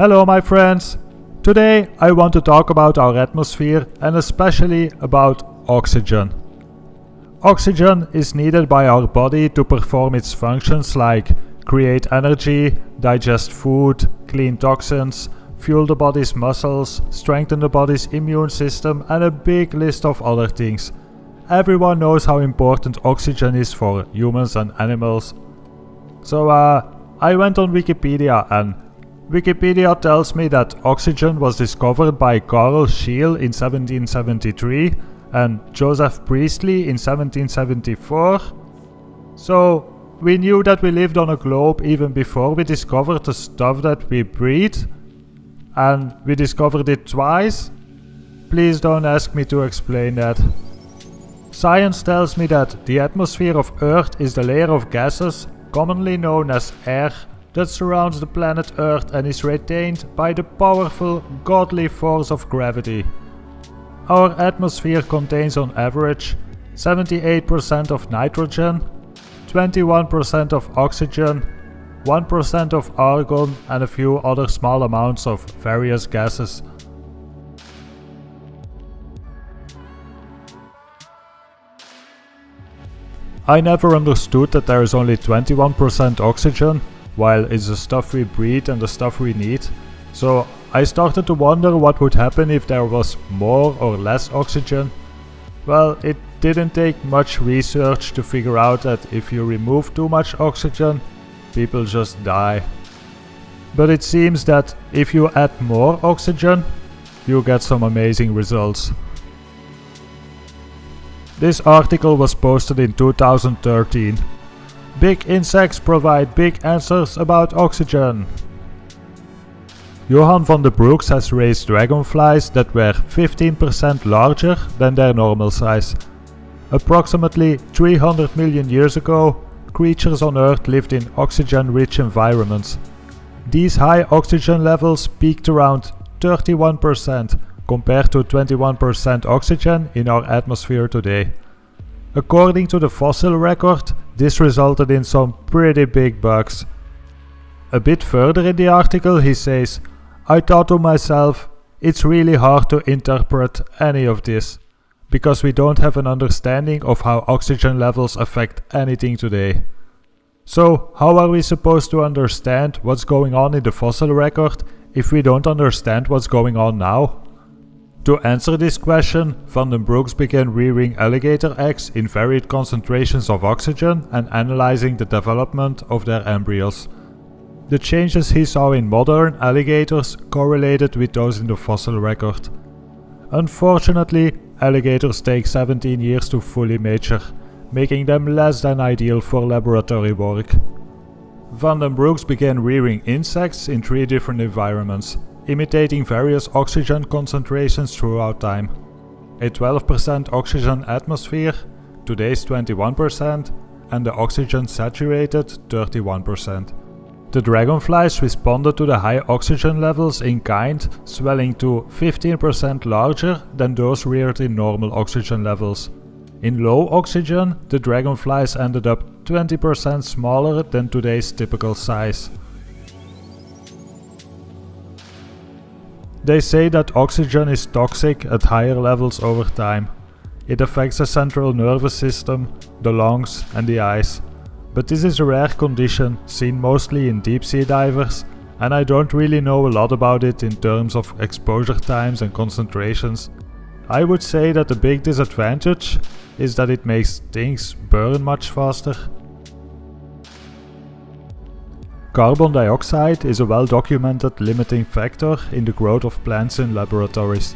Hello my friends! Today I want to talk about our atmosphere and especially about oxygen. Oxygen is needed by our body to perform its functions like create energy, digest food, clean toxins, fuel the body's muscles, strengthen the body's immune system and a big list of other things. Everyone knows how important oxygen is for humans and animals. So uh, I went on Wikipedia and Wikipedia tells me that oxygen was discovered by Carl Scheele in 1773 and Joseph Priestley in 1774. So we knew that we lived on a globe even before we discovered the stuff that we breathe and we discovered it twice? Please don't ask me to explain that. Science tells me that the atmosphere of Earth is the layer of gases, commonly known as air, that surrounds the planet Earth and is retained by the powerful, godly force of gravity. Our atmosphere contains on average 78% of nitrogen, 21% of oxygen, 1% of argon and a few other small amounts of various gases. I never understood that there is only 21% oxygen, while it's the stuff we breathe and the stuff we need. So I started to wonder what would happen if there was more or less oxygen. Well, it didn't take much research to figure out that if you remove too much oxygen, people just die. But it seems that if you add more oxygen, you get some amazing results. This article was posted in 2013. Big insects provide big answers about oxygen. Johan VandenBrooks has raised dragonflies that were 15% larger than their normal size. Approximately 300 million years ago, creatures on Earth lived in oxygen-rich environments. These high oxygen levels peaked around 31% compared to 21% oxygen in our atmosphere today. According to the fossil record, this resulted in some pretty big bugs. A bit further in the article he says, I thought to myself, it's really hard to interpret any of this because we don't have an understanding of how oxygen levels affect anything today. So how are we supposed to understand what's going on in the fossil record if we don't understand what's going on now? To answer this question, VandenBrooks began rearing alligator eggs in varied concentrations of oxygen and analyzing the development of their embryos. The changes he saw in modern alligators correlated with those in the fossil record. Unfortunately, alligators take 17 years to fully mature, making them less than ideal for laboratory work. VandenBrooks began rearing insects in three different environments, imitating various oxygen concentrations throughout time. A 12% oxygen atmosphere, today's 21%, and the oxygen saturated 31%. The dragonflies responded to the high oxygen levels in kind, swelling to 15% larger than those reared in normal oxygen levels. In low oxygen, the dragonflies ended up 20% smaller than today's typical size. They say that oxygen is toxic at higher levels over time. It affects the central nervous system, the lungs and the eyes. But this is a rare condition, seen mostly in deep sea divers, and I don't really know a lot about it in terms of exposure times and concentrations. I would say that the big disadvantage is that it makes things burn much faster. Carbon dioxide is a well documented limiting factor in the growth of plants in laboratories.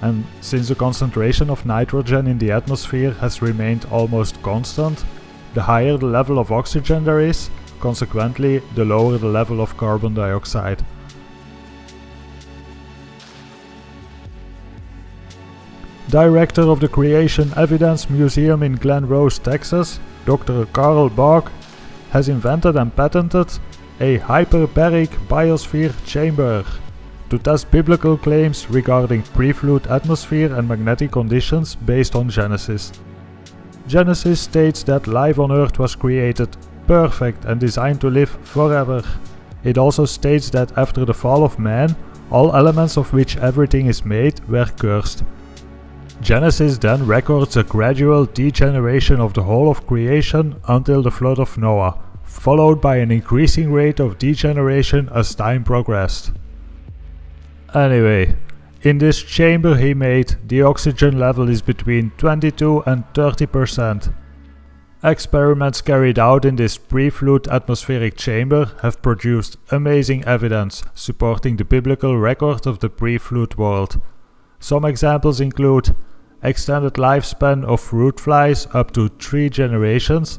And since the concentration of nitrogen in the atmosphere has remained almost constant, the higher the level of oxygen there is, consequently the lower the level of carbon dioxide. Director of the Creation Evidence Museum in Glen Rose, Texas, Dr. Carl Baugh, has invented and patented a hyperbaric biosphere chamber to test biblical claims regarding pre-flood atmosphere and magnetic conditions based on Genesis. Genesis states that life on Earth was created perfect and designed to live forever. it also states that after the fall of man, all elements of which everything is made were cursed. Genesis then records a gradual degeneration of the whole of creation until the flood of Noah, followed by an increasing rate of degeneration as time progressed. Anyway, in this chamber he made, the oxygen level is between 22 and 30%. Experiments carried out in this pre-flood atmospheric chamber have produced amazing evidence supporting the biblical record of the pre-flood world. Some examples include extended lifespan of fruit flies up to 3 generations,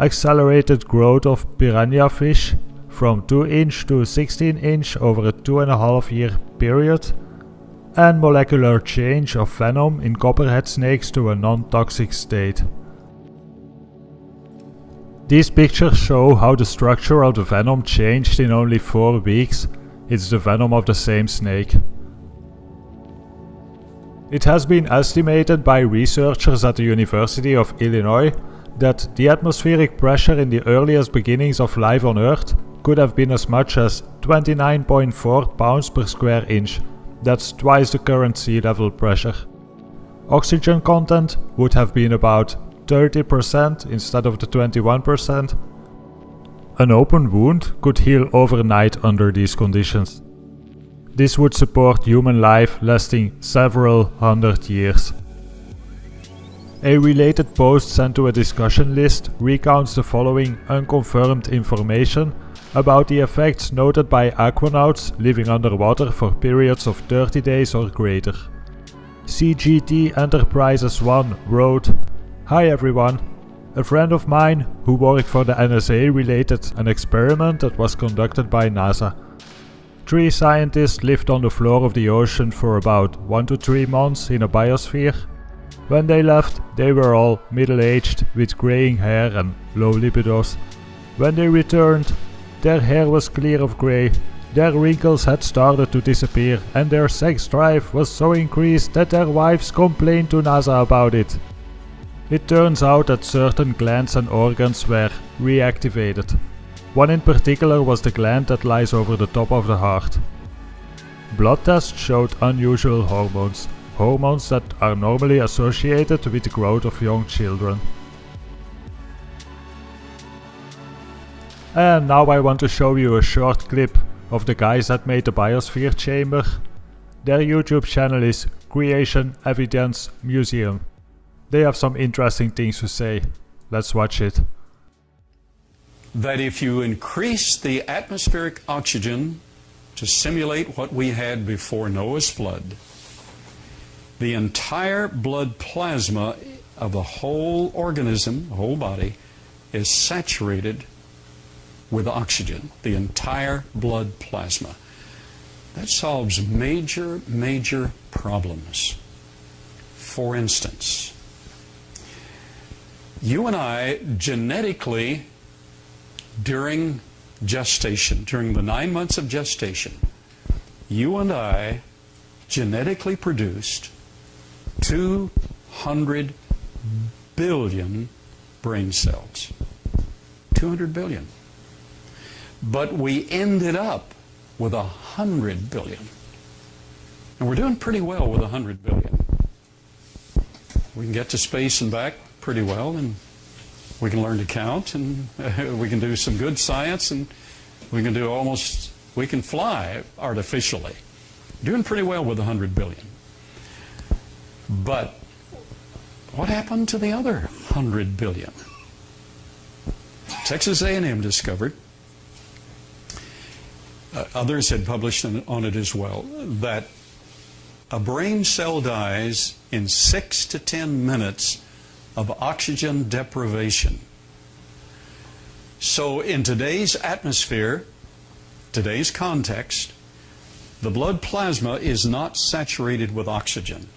accelerated growth of piranha fish from 2 inch to 16 inch over a 2.5 year period, and molecular change of venom in copperhead snakes to a non-toxic state. These pictures show how the structure of the venom changed in only 4 weeks. It's the venom of the same snake. It has been estimated by researchers at the University of Illinois that the atmospheric pressure in the earliest beginnings of life on Earth could have been as much as 29.4 pounds per square inch. That's twice the current sea level pressure. Oxygen content would have been about 30% instead of the 21%. An open wound could heal overnight under these conditions. This would support human life lasting several hundred years. A related post sent to a discussion list recounts the following unconfirmed information about the effects noted by aquanauts living underwater for periods of 30 days or greater. CGT Enterprises 1 wrote Hi everyone. A friend of mine who worked for the NSA related an experiment that was conducted by NASA. Three scientists lived on the floor of the ocean for about 1 to 3 months in a biosphere. When they left, they were all middle-aged with graying hair and low libidos. When they returned, their hair was clear of grey, their wrinkles had started to disappear and their sex drive was so increased that their wives complained to NASA about it. It turns out that certain glands and organs were reactivated. One in particular was the gland that lies over the top of the heart. Blood tests showed unusual hormones, hormones that are normally associated with the growth of young children. And now I want to show you a short clip of the guys that made the Biosphere Chamber. Their YouTube channel is Creation Evidence Museum. They have some interesting things to say. Let's watch it. That if you increase the atmospheric oxygen to simulate what we had before Noah's flood, the entire blood plasma of the whole organism, the whole body, is saturated with oxygen, the entire blood plasma. That solves major, major problems. For instance, you and I genetically, during gestation, during the nine months of gestation, you and I genetically produced 200 billion brain cells. 200 billion. But we ended up with 100 billion. And we're doing pretty well with 100 billion. We can get to space and back pretty well, and we can learn to count, and we can do some good science, and we can do almost, we can fly artificially. Doing pretty well with 100 billion. But what happened to the other 100 billion? Texas A&M discovered, uh, others had published on it as well, that a brain cell dies in 6 to 10 minutes of oxygen deprivation. So in today's atmosphere, today's context, the blood plasma is not saturated with oxygen.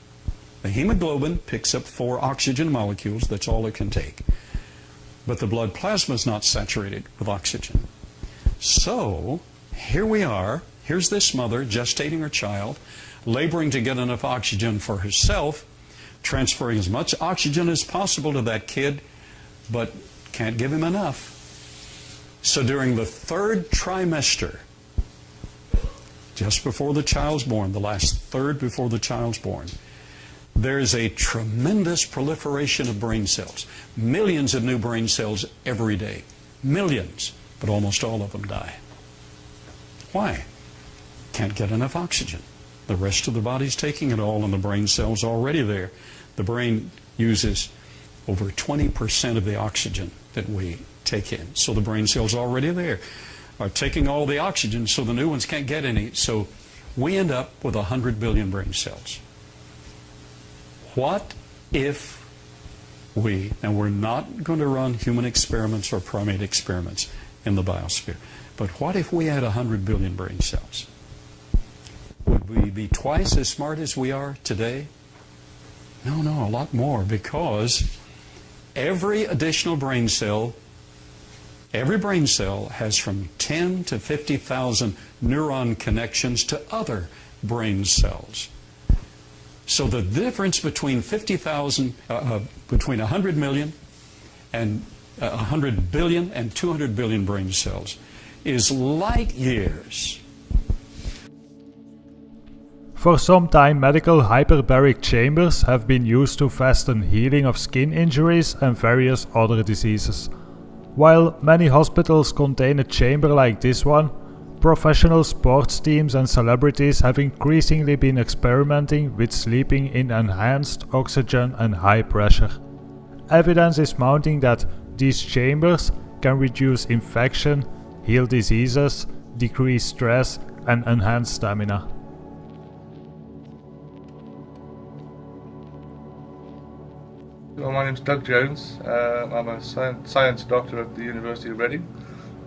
The hemoglobin picks up four oxygen molecules, that's all it can take. But the blood plasma is not saturated with oxygen. So, here we are, here's this mother gestating her child, laboring to get enough oxygen for herself, transferring as much oxygen as possible to that kid, but can't give him enough. So during the third trimester, just before the child's born, the last third before the child's born, there's a tremendous proliferation of brain cells. Millions of new brain cells every day. Millions, but almost all of them die. Why? Can't get enough oxygen. The rest of the body's taking it all, and the brain cells already there. The brain uses over 20% of the oxygen that we take in. So the brain cells already there are taking all the oxygen, so the new ones can't get any. So we end up with 100 billion brain cells. What if we, and we're not going to run human experiments or primate experiments in the biosphere, but what if we had 100 billion brain cells? Would we be twice as smart as we are today? No, no, a lot more because every additional brain cell, every brain cell has from 10 to 50,000 neuron connections to other brain cells. So the difference between 50,000, uh, uh, between 100 million and uh, 100 billion and 200 billion brain cells is light years. For some time medical hyperbaric chambers have been used to fasten healing of skin injuries and various other diseases. While many hospitals contain a chamber like this one, professional sports teams and celebrities have increasingly been experimenting with sleeping in enhanced oxygen and high pressure. Evidence is mounting that these chambers can reduce infection, heal diseases, decrease stress and enhance stamina. Well, my name is Doug Jones. Uh, I'm a science doctor at the University of Reading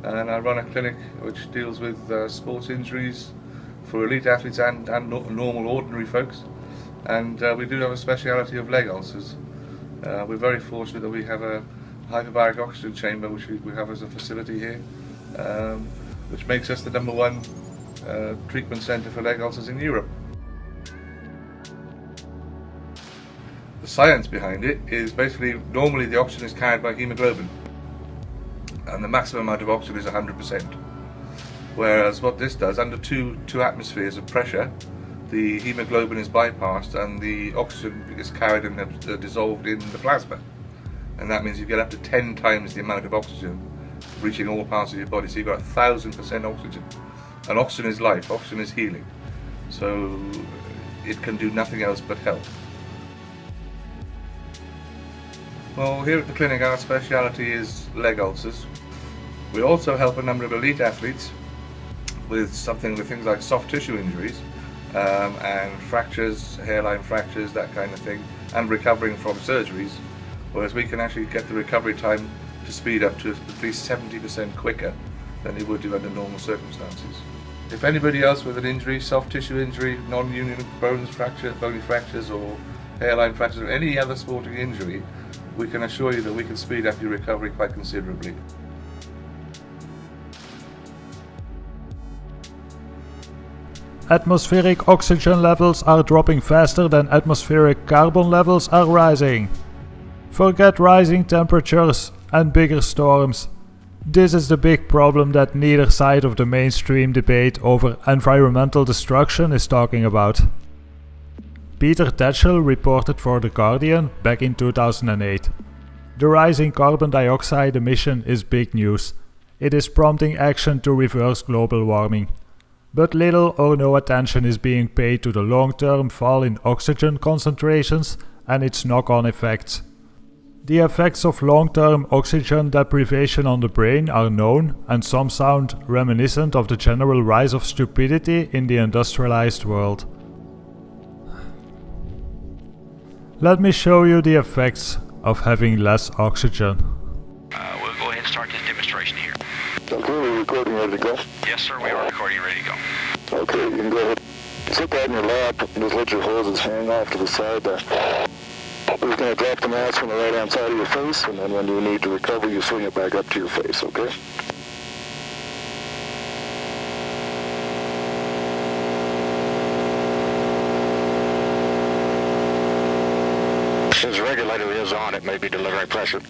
and I run a clinic which deals with uh, sports injuries for elite athletes and, and normal ordinary folks and uh, we do have a speciality of leg ulcers. Uh, we're very fortunate that we have a hyperbaric oxygen chamber which we, we have as a facility here um, which makes us the number one uh, treatment centre for leg ulcers in Europe. The science behind it is basically normally the oxygen is carried by hemoglobin and the maximum amount of oxygen is 100%. Whereas what this does, under two, two atmospheres of pressure, the hemoglobin is bypassed and the oxygen is carried and uh, dissolved in the plasma. And that means you get up to 10 times the amount of oxygen reaching all parts of your body. So you've got a thousand percent oxygen. And oxygen is life, oxygen is healing. So it can do nothing else but help. Well, here at the clinic our speciality is leg ulcers. We also help a number of elite athletes with something with things like soft tissue injuries um, and fractures, hairline fractures, that kind of thing, and recovering from surgeries, whereas we can actually get the recovery time to speed up to at least 70% quicker than it would do under normal circumstances. If anybody else with an injury, soft tissue injury, non-union bones fracture, bony fractures or hairline fractures or any other sporting injury we can assure you that we can speed up your recovery quite considerably. Atmospheric oxygen levels are dropping faster than atmospheric carbon levels are rising. Forget rising temperatures and bigger storms. This is the big problem that neither side of the mainstream debate over environmental destruction is talking about. Peter Tatchell reported for The Guardian back in 2008. The rising carbon dioxide emission is big news. It is prompting action to reverse global warming. But little or no attention is being paid to the long-term fall in oxygen concentrations and its knock-on effects. The effects of long-term oxygen deprivation on the brain are known and some sound reminiscent of the general rise of stupidity in the industrialized world. Let me show you the effects of having less oxygen. Uh, we'll go ahead and start this demonstration here. Okay, we're recording ready to go? Yes, sir, we are recording ready to go. Okay, you can go ahead. Sit that in your lap and just let your hoses hang off to the side there. We're just going to drop the mask from the right-hand side of your face, and then when you need to recover, you swing it back up to your face, okay? Since the regulator is on, it may be delivering pressure.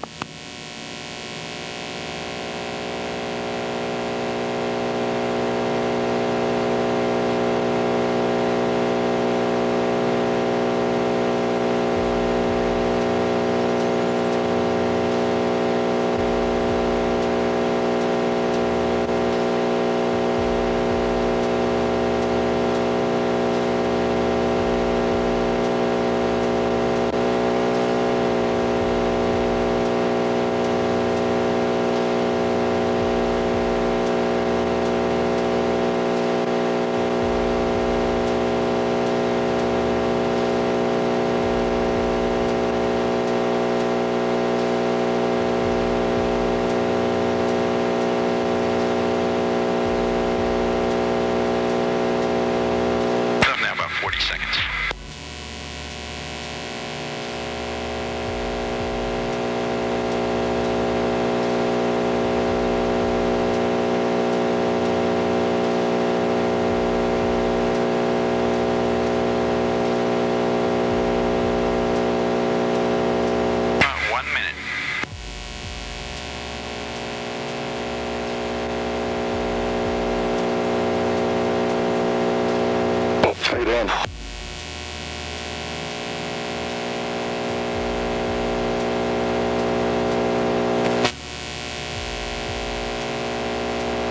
hot minute. Fade in.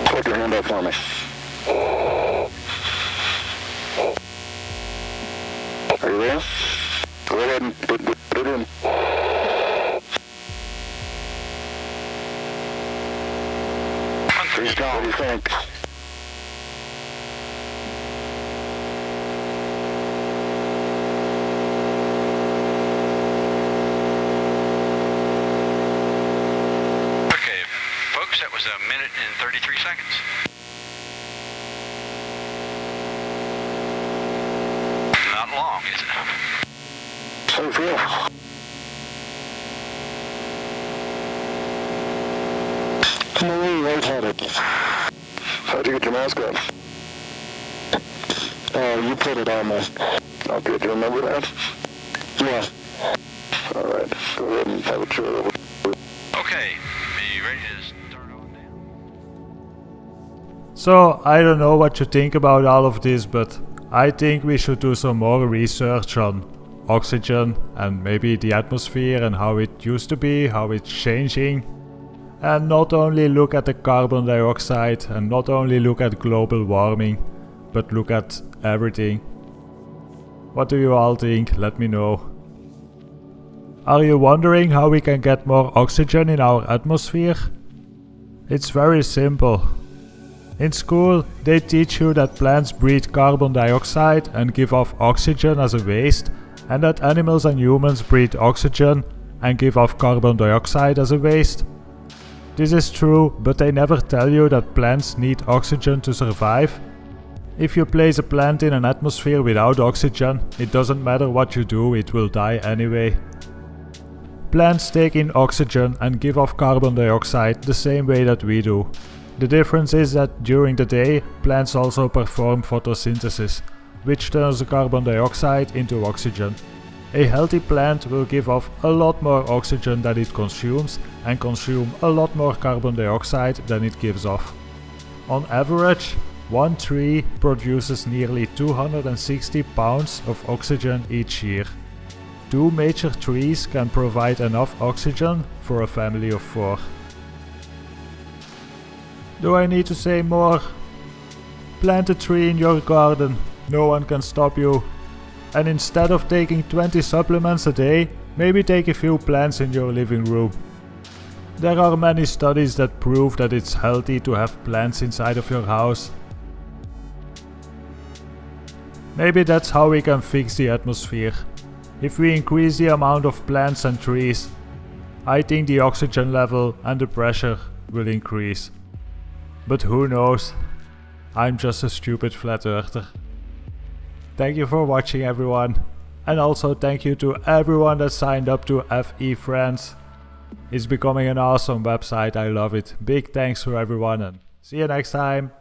Put your hand up for me. What do you think? Okay, folks, that was a minute and 33 seconds. Not long, is it? Do feel? I'm a. How'd you get your mask on? Oh, you put it on me. Okay, do you remember that? Yeah. All right, go ahead and have a chair over. Okay, be ready to start on down. So, I don't know what you think about all of this, but I think we should do some more research on oxygen and maybe the atmosphere and how it used to be, how it's changing. And not only look at the carbon dioxide and not only look at global warming, but look at everything. What do you all think? Let me know. Are you wondering how we can get more oxygen in our atmosphere? It's very simple. In school, they teach you that plants breathe carbon dioxide and give off oxygen as a waste, and that animals and humans breathe oxygen and give off carbon dioxide as a waste. This is true, but they never tell you that plants need oxygen to survive. If you place a plant in an atmosphere without oxygen, it doesn't matter what you do, it will die anyway. Plants take in oxygen and give off carbon dioxide the same way that we do. The difference is that during the day, plants also perform photosynthesis, which turns the carbon dioxide into oxygen. A healthy plant will give off a lot more oxygen than it consumes and consume a lot more carbon dioxide than it gives off. On average, one tree produces nearly 260 pounds of oxygen each year. Two major trees can provide enough oxygen for a family of four. Do I need to say more? Plant a tree in your garden, no one can stop you. And instead of taking 20 supplements a day, maybe take a few plants in your living room. There are many studies that prove that it's healthy to have plants inside of your house. Maybe that's how we can fix the atmosphere. If we increase the amount of plants and trees, I think the oxygen level and the pressure will increase. But who knows? I'm just a stupid flat earther. Thank you for watching everyone. And also thank you to everyone that signed up to FE Friends. It's becoming an awesome website, I love it. Big thanks to everyone and see you next time.